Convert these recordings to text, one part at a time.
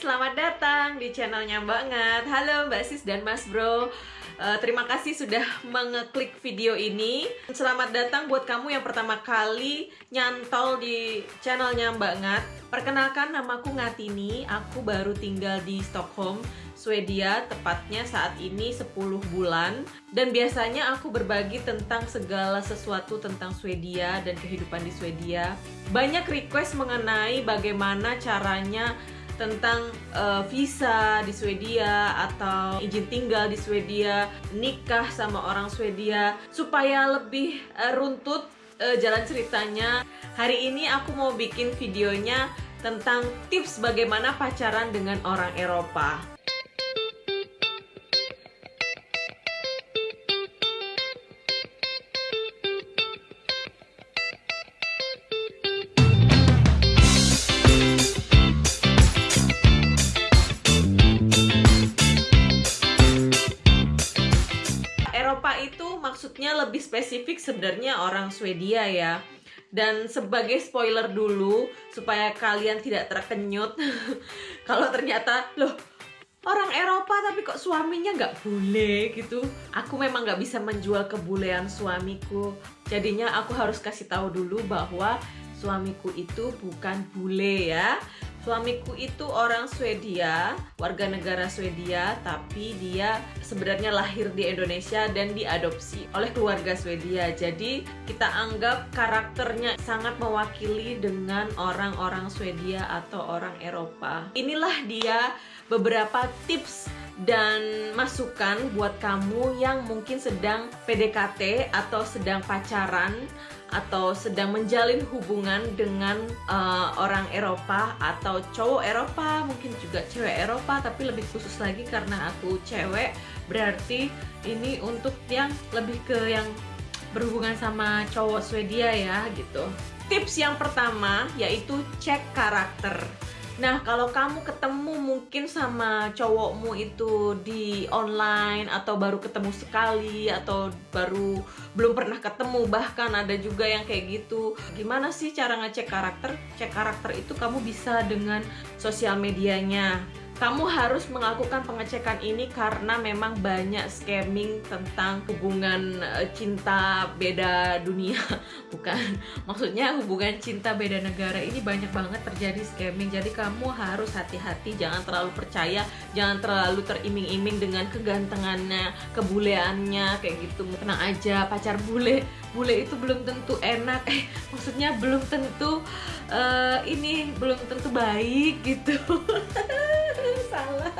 selamat datang di channelnya banget Halo Mbak Sis dan Mas Bro Uh, terima kasih sudah mengeklik video ini. Selamat datang buat kamu yang pertama kali nyantol di channelnya Mbak Ngat. Perkenalkan namaku Ngatini, aku baru tinggal di Stockholm, Swedia, tepatnya saat ini 10 bulan. Dan biasanya aku berbagi tentang segala sesuatu tentang Swedia dan kehidupan di Swedia. Banyak request mengenai bagaimana caranya tentang uh, visa di Swedia atau izin tinggal di Swedia, nikah sama orang Swedia supaya lebih uh, runtut uh, jalan ceritanya. Hari ini aku mau bikin videonya tentang tips bagaimana pacaran dengan orang Eropa. Lebih spesifik sebenarnya orang Swedia ya. Dan sebagai spoiler dulu supaya kalian tidak terkenyut kalau ternyata loh orang Eropa tapi kok suaminya nggak boleh gitu. Aku memang nggak bisa menjual kebulean suamiku. Jadinya aku harus kasih tahu dulu bahwa suamiku itu bukan bule ya Suamiku itu orang Swedia, warga negara Swedia, tapi dia sebenarnya lahir di Indonesia dan diadopsi oleh keluarga Swedia. Jadi kita anggap karakternya sangat mewakili dengan orang-orang Swedia atau orang Eropa. Inilah dia beberapa tips dan masukan buat kamu yang mungkin sedang PDKT atau sedang pacaran atau sedang menjalin hubungan dengan uh, orang Eropa atau cowok Eropa, mungkin juga cewek Eropa, tapi lebih khusus lagi karena aku cewek, berarti ini untuk yang lebih ke yang berhubungan sama cowok Swedia ya gitu. Tips yang pertama yaitu cek karakter. Nah, kalau kamu ketemu mungkin sama cowokmu itu di online atau baru ketemu sekali atau baru belum pernah ketemu bahkan ada juga yang kayak gitu. Gimana sih cara ngecek karakter? Cek karakter itu kamu bisa dengan sosial medianya kamu harus melakukan pengecekan ini karena memang banyak scamming tentang hubungan eh, cinta beda dunia. Bukan. Maksudnya hubungan cinta beda negara ini banyak banget terjadi scamming. Jadi kamu harus hati-hati jangan terlalu percaya jangan terlalu teriming-iming dengan kegantengannya kebuleannya kayak gitu. Tenang aja pacar bule. Bule itu belum tentu enak. Eh maksudnya belum tentu uh, ini belum tentu baik gitu salah.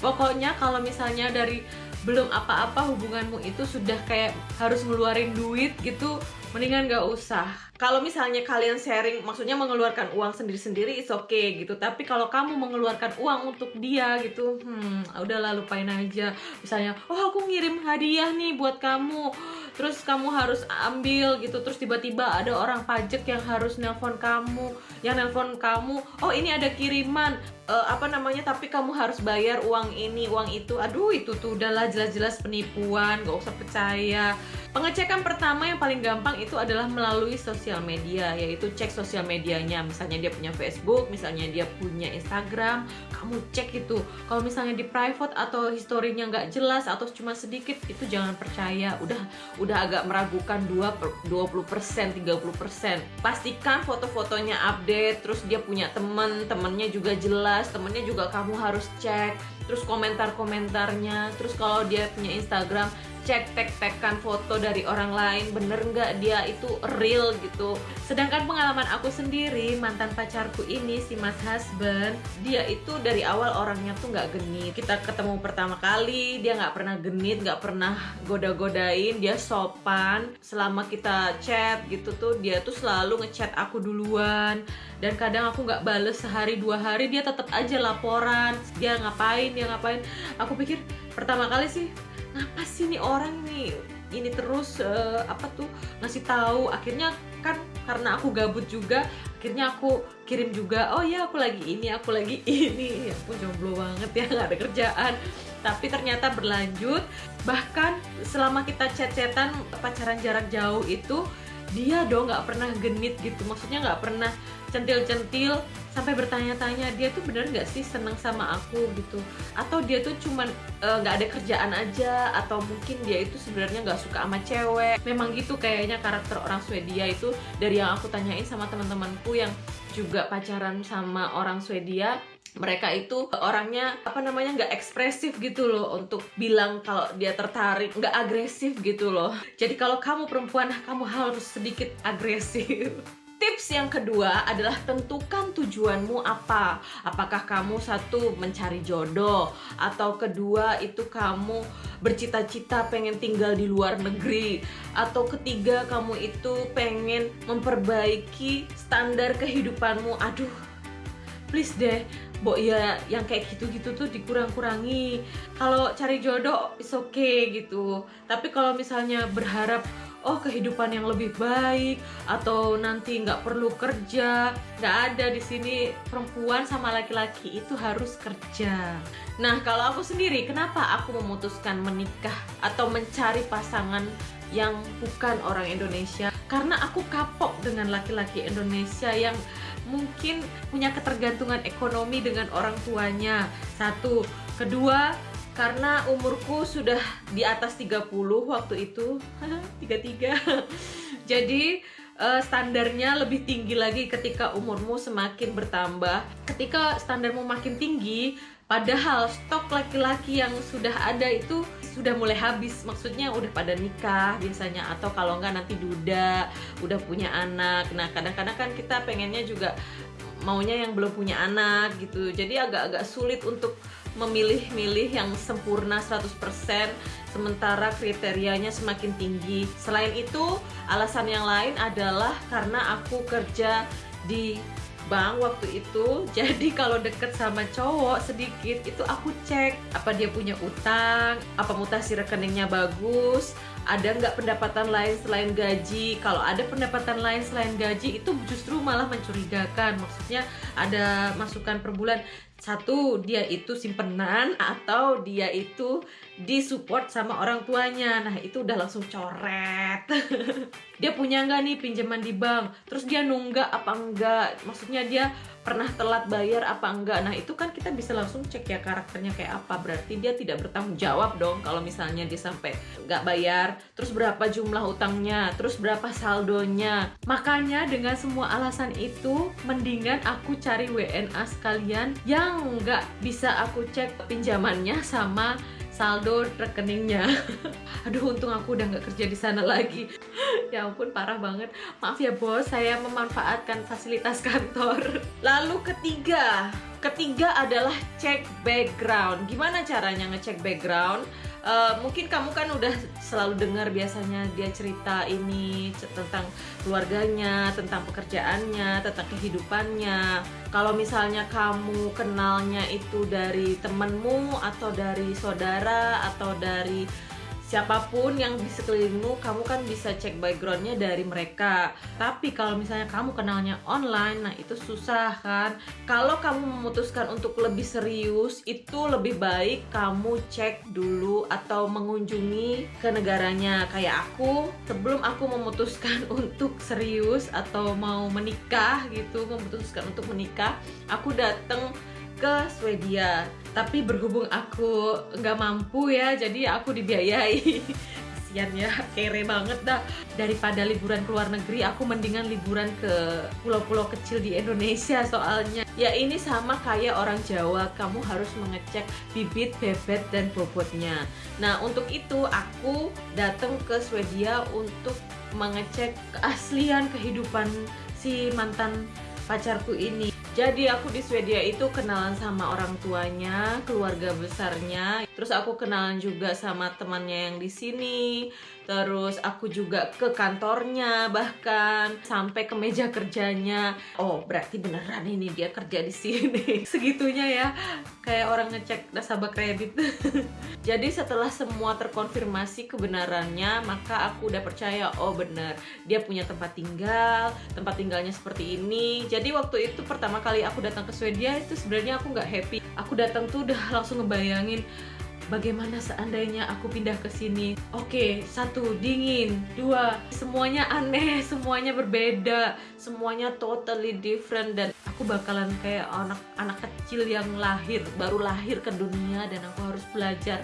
Pokoknya kalau misalnya dari belum apa-apa hubunganmu itu sudah kayak harus ngeluarin duit gitu mendingan gak usah. Kalau misalnya kalian sharing maksudnya mengeluarkan uang sendiri-sendiri is oke okay, gitu. Tapi kalau kamu mengeluarkan uang untuk dia gitu hmm udahlah lupain aja. Misalnya oh aku ngirim hadiah nih buat kamu terus kamu harus ambil gitu terus tiba-tiba ada orang pajak yang harus nelpon kamu yang nelpon kamu oh ini ada kiriman uh, apa namanya tapi kamu harus bayar uang ini uang itu. Aduh itu tuh udahlah jelas-jelas penipuan gak usah percaya Pengecekan pertama yang paling gampang itu adalah melalui sosial media, yaitu cek sosial medianya. Misalnya dia punya Facebook, misalnya dia punya Instagram, kamu cek itu. Kalau misalnya di private atau historinya nggak jelas atau cuma sedikit, itu jangan percaya. Udah udah agak meragukan 2 20%, 30%. Pastikan foto-fotonya update, terus dia punya temen, temennya juga jelas, temennya juga kamu harus cek. Terus komentar-komentarnya, terus kalau dia punya Instagram, cek tek-tekan foto dari orang lain bener nggak dia itu real gitu. Sedangkan pengalaman aku sendiri mantan pacarku ini si mas husband dia itu dari awal orangnya tuh nggak genit. Kita ketemu pertama kali dia nggak pernah genit nggak pernah goda-godain dia sopan. Selama kita chat gitu tuh dia tuh selalu ngechat aku duluan. Dan kadang aku nggak bales sehari dua hari dia tetap aja laporan. Dia ngapain dia ngapain. Aku pikir pertama kali sih ngapa sih nih orang nih ini terus uh, apa tuh ngasih tahu? Akhirnya kan karena aku gabut juga akhirnya aku kirim juga oh ya aku lagi ini aku lagi ini. Ya aku jomblo banget ya nggak ada kerjaan. Tapi ternyata berlanjut bahkan selama kita chat-chatan pacaran jarak jauh itu dia dong nggak pernah genit gitu. Maksudnya nggak pernah centil-centil sampai bertanya-tanya dia tuh bener nggak sih seneng sama aku? Gitu. Atau dia tuh cuman eh, nggak uh, ada kerjaan aja atau mungkin dia itu sebenarnya nggak suka sama cewek. Memang gitu kayaknya karakter orang Swedia itu. Dari yang aku tanyain sama teman-temanku yang juga pacaran sama orang Swedia mereka itu orangnya apa namanya nggak ekspresif gitu loh untuk bilang kalau dia tertarik nggak agresif gitu loh. Jadi kalau kamu perempuan kamu harus sedikit agresif Tips yang kedua adalah tentukan tujuanmu apa. Apakah kamu satu mencari jodoh atau kedua itu kamu bercita-cita pengen tinggal di luar negeri atau ketiga kamu itu pengen memperbaiki standar kehidupanmu. Aduh, please deh Bo ya yang kayak gitu-gitu tuh dikurang-kurangi. Kalau cari jodoh is okay gitu. Tapi kalau misalnya berharap oh kehidupan yang lebih baik atau nanti nggak perlu kerja nggak ada di sini perempuan sama laki-laki itu harus kerja. Nah kalau aku sendiri kenapa aku memutuskan menikah atau mencari pasangan yang bukan orang Indonesia? Karena aku kapok dengan laki-laki Indonesia yang mungkin punya ketergantungan ekonomi dengan orang tuanya. Satu. Kedua karena umurku sudah di atas 30 waktu itu. 33 jadi uh, standarnya lebih tinggi lagi ketika umurmu semakin bertambah. Ketika standarmu makin tinggi padahal stok laki-laki yang sudah ada itu sudah mulai habis. Maksudnya udah pada nikah biasanya atau kalau enggak nanti duda udah punya anak. Nah kadang-kadang kan kita pengennya juga maunya yang belum punya anak gitu. Jadi agak-agak sulit untuk memilih-milih yang sempurna 100% sementara kriterianya semakin tinggi. Selain itu, alasan yang lain adalah karena aku kerja di bank waktu itu jadi kalau deket sama cowok sedikit itu aku cek apa dia punya utang apa mutasi rekeningnya bagus ada nggak pendapatan lain selain gaji? Kalau ada pendapatan lain selain gaji itu justru malah mencurigakan. Maksudnya ada masukan per bulan. Satu dia itu simpenan atau dia itu disupport sama orang tuanya. Nah itu udah langsung coret. Dia punya nggak nih pinjaman di bank? Terus dia nunggak apa enggak maksudnya dia pernah telat bayar apa enggak. Nah itu kan kita bisa langsung cek ya karakternya kayak apa. Berarti dia tidak bertanggung jawab dong kalau misalnya dia sampai nggak bayar. Terus berapa jumlah utangnya terus berapa saldonya? Makanya dengan semua alasan itu mendingan aku cari WNA sekalian yang nggak bisa aku cek pinjamannya sama saldo rekeningnya. Aduh untung aku udah nggak kerja di sana lagi. Ya ampun parah banget. Maaf ya bos saya memanfaatkan fasilitas kantor. Lalu ketiga. Ketiga adalah cek background. Gimana caranya ngecek background uh, mungkin kamu kan udah selalu dengar biasanya dia cerita ini tentang keluarganya, tentang pekerjaannya, tentang kehidupannya. Kalau misalnya kamu kenalnya itu dari temenmu atau dari saudara atau dari siapa pun yang di sekelilingmu kamu kan bisa cek backgroundnya dari mereka. Tapi kalau misalnya kamu kenalnya online nah itu susah kan? Kalau kamu memutuskan untuk lebih serius itu lebih baik kamu cek dulu atau mengunjungi ke negaranya. Kayak aku sebelum aku memutuskan untuk serius atau mau menikah gitu memutuskan untuk menikah aku datang ke Swedia. Tapi berhubung aku nggak mampu ya jadi aku dibiayai. Kasian ya kere banget dah. Daripada liburan ke luar negeri aku mendingan liburan ke pulau-pulau kecil di Indonesia soalnya. Ya ini sama kayak orang Jawa. Kamu harus mengecek bibit bebet dan bobotnya. Nah untuk itu aku datang ke Swedia untuk mengecek keaslian kehidupan si mantan pacarku ini jadi aku di Swedia itu kenalan sama orang tuanya, keluarga besarnya. Terus aku kenalan juga sama temannya yang di sini. Terus aku juga ke kantornya bahkan sampai ke meja kerjanya. Oh, berarti beneran ini dia kerja di sini. Segitunya ya. Kayak orang ngecek nasabah kredit. Jadi setelah semua terkonfirmasi kebenarannya, maka aku udah percaya oh bener dia punya tempat tinggal, tempat tinggalnya seperti ini. Jadi waktu itu pertama kali aku datang ke Swedia itu sebenarnya aku nggak happy aku datang tuh udah langsung ngebayangin bagaimana seandainya aku pindah ke sini? Oke satu dingin. Dua semuanya aneh semuanya berbeda. Semuanya totally different. Dan aku bakalan kayak anak anak kecil yang lahir baru lahir ke dunia. Dan aku harus belajar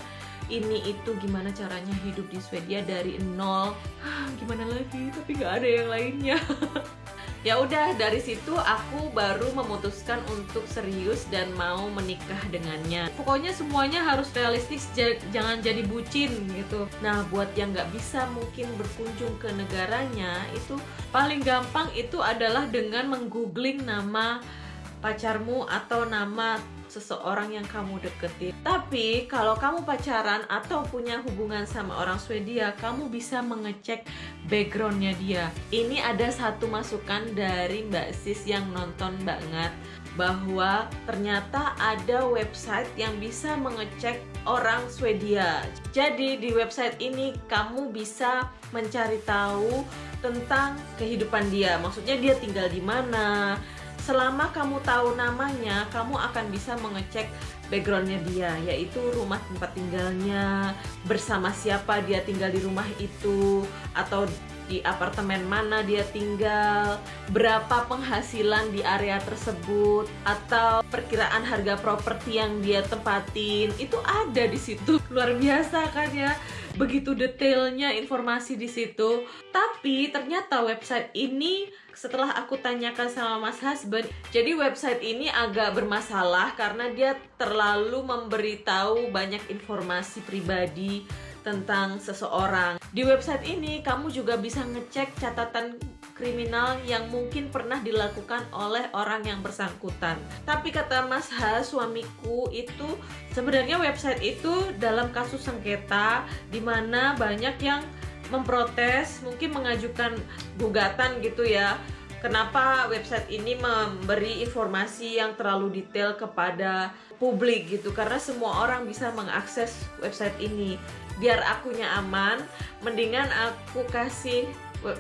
ini itu gimana caranya hidup di Swedia dari nol. Gimana lagi? Tapi nggak ada yang lainnya ya udah dari situ aku baru memutuskan untuk serius dan mau menikah dengannya. Pokoknya semuanya harus realistis jangan jadi bucin gitu. Nah buat yang nggak bisa mungkin berkunjung ke negaranya itu paling gampang itu adalah dengan menggoogling nama pacarmu atau nama seseorang yang kamu deketin. Tapi kalau kamu pacaran atau punya hubungan sama orang Swedia, kamu bisa mengecek backgroundnya dia. Ini ada satu masukan dari Mbak Sis yang nonton banget bahwa ternyata ada website yang bisa mengecek orang Swedia. Jadi di website ini kamu bisa mencari tahu tentang kehidupan dia. Maksudnya dia tinggal di mana, selama kamu tahu namanya kamu akan bisa mengecek backgroundnya dia yaitu rumah tempat tinggalnya bersama siapa dia tinggal di rumah itu atau di apartemen mana dia tinggal, berapa penghasilan di area tersebut, atau perkiraan harga properti yang dia tempatin, itu ada di situ. Luar biasa kan ya, begitu detailnya informasi di situ. Tapi ternyata website ini setelah aku tanyakan sama Mas Husband, jadi website ini agak bermasalah karena dia terlalu memberitahu banyak informasi pribadi tentang seseorang. Di website ini kamu juga bisa ngecek catatan kriminal yang mungkin pernah dilakukan oleh orang yang bersangkutan. Tapi kata Mas H, suamiku itu sebenarnya website itu dalam kasus sengketa di mana banyak yang memprotes, mungkin mengajukan gugatan gitu ya. Kenapa website ini memberi informasi yang terlalu detail kepada publik gitu? Karena semua orang bisa mengakses website ini biar akunya aman mendingan aku kasih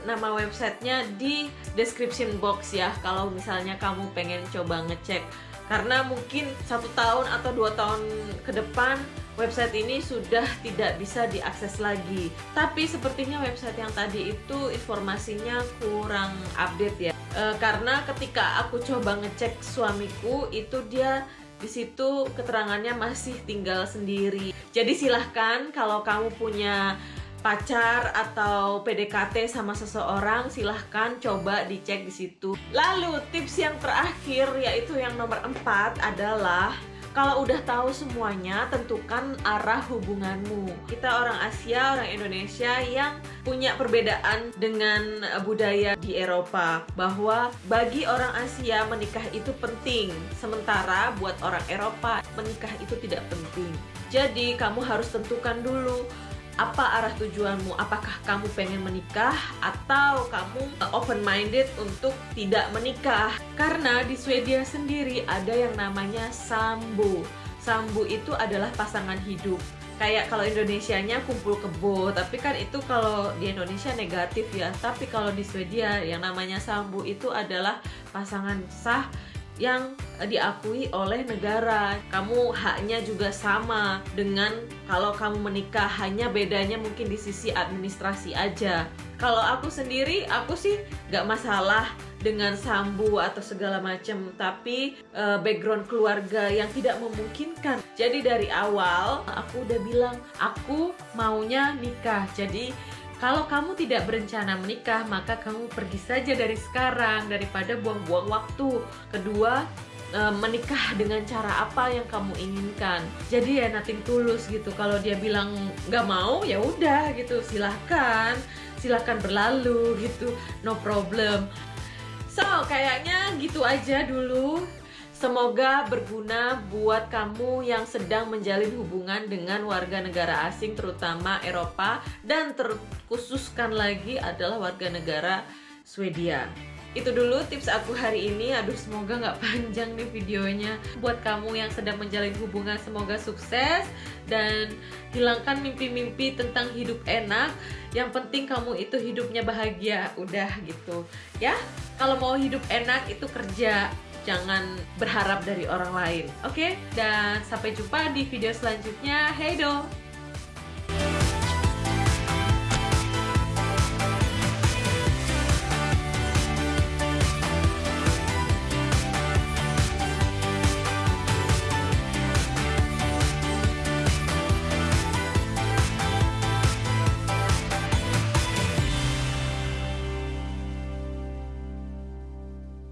nama websitenya di description box ya kalau misalnya kamu pengen coba ngecek. Karena mungkin satu tahun atau dua tahun ke depan website ini sudah tidak bisa diakses lagi. Tapi sepertinya website yang tadi itu informasinya kurang update ya. E, karena ketika aku coba ngecek suamiku itu dia di situ keterangannya masih tinggal sendiri. Jadi silahkan kalau kamu punya pacar atau PDKT sama seseorang silahkan coba dicek di situ. Lalu tips yang terakhir yaitu yang nomor empat adalah kalau udah tahu semuanya, tentukan arah hubunganmu. Kita orang Asia, orang Indonesia yang punya perbedaan dengan budaya di Eropa bahwa bagi orang Asia menikah itu penting, sementara buat orang Eropa menikah itu tidak penting. Jadi kamu harus tentukan dulu apa arah tujuanmu? Apakah kamu pengen menikah atau kamu open minded untuk tidak menikah? Karena di Swedia sendiri ada yang namanya sambo sambo itu adalah pasangan hidup. Kayak kalau Indonesianya kumpul kebo tapi kan itu kalau di Indonesia negatif ya. Tapi kalau di Swedia yang namanya sambo itu adalah pasangan sah yang diakui oleh negara. Kamu haknya juga sama dengan kalau kamu menikah, hanya bedanya mungkin di sisi administrasi aja. Kalau aku sendiri, aku sih gak masalah dengan sambu atau segala macam, tapi uh, background keluarga yang tidak memungkinkan. Jadi dari awal aku udah bilang aku maunya nikah. Jadi kalau kamu tidak berencana menikah, maka kamu pergi saja dari sekarang daripada buang-buang waktu. Kedua, eh, menikah dengan cara apa yang kamu inginkan. Jadi ya nothing tulus gitu. Kalau dia bilang nggak mau, ya udah gitu. Silahkan, silahkan berlalu gitu. No problem. So, kayaknya gitu aja dulu Semoga berguna buat kamu yang sedang menjalin hubungan dengan warga negara asing terutama Eropa dan terkhususkan lagi adalah warga negara Swedia. Itu dulu tips aku hari ini. Aduh, semoga nggak panjang nih videonya. Buat kamu yang sedang menjalin hubungan, semoga sukses dan hilangkan mimpi-mimpi tentang hidup enak. Yang penting kamu itu hidupnya bahagia, udah gitu. Ya, kalau mau hidup enak itu kerja jangan berharap dari orang lain oke? Dan sampai jumpa di video selanjutnya. Hey do